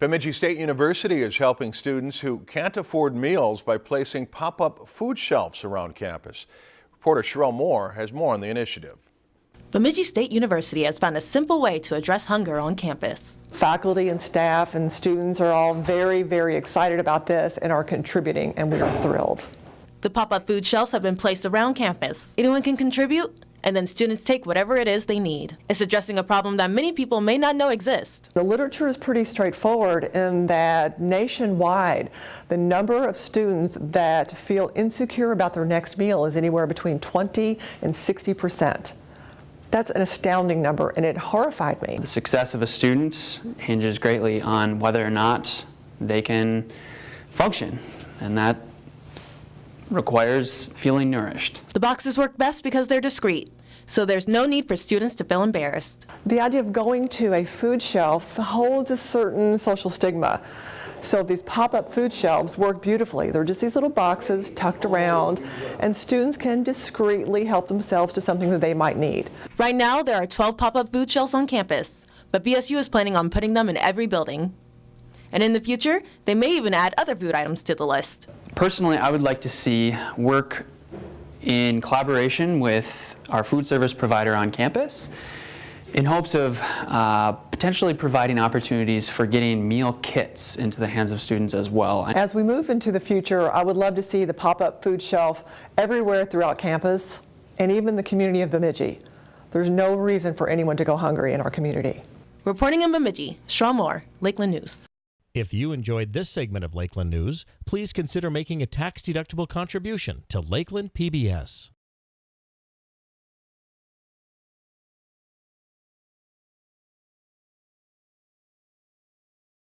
Bemidji State University is helping students who can't afford meals by placing pop-up food shelves around campus. Reporter Sherelle Moore has more on the initiative. Bemidji State University has found a simple way to address hunger on campus. Faculty and staff and students are all very, very excited about this and are contributing, and we are thrilled. The pop-up food shelves have been placed around campus. Anyone can contribute, and then students take whatever it is they need. It's addressing a problem that many people may not know exists. The literature is pretty straightforward in that nationwide, the number of students that feel insecure about their next meal is anywhere between 20 and 60 percent. That's an astounding number, and it horrified me. The success of a student hinges greatly on whether or not they can function, and that requires feeling nourished. The boxes work best because they're discreet, so there's no need for students to feel embarrassed. The idea of going to a food shelf holds a certain social stigma. So these pop-up food shelves work beautifully. They're just these little boxes tucked around, and students can discreetly help themselves to something that they might need. Right now, there are 12 pop-up food shelves on campus, but BSU is planning on putting them in every building. And in the future, they may even add other food items to the list. Personally, I would like to see work in collaboration with our food service provider on campus in hopes of uh, potentially providing opportunities for getting meal kits into the hands of students as well. As we move into the future, I would love to see the pop-up food shelf everywhere throughout campus and even the community of Bemidji. There's no reason for anyone to go hungry in our community. Reporting in Bemidji, Shaw Moore, Lakeland News. If you enjoyed this segment of Lakeland News, please consider making a tax-deductible contribution to Lakeland PBS.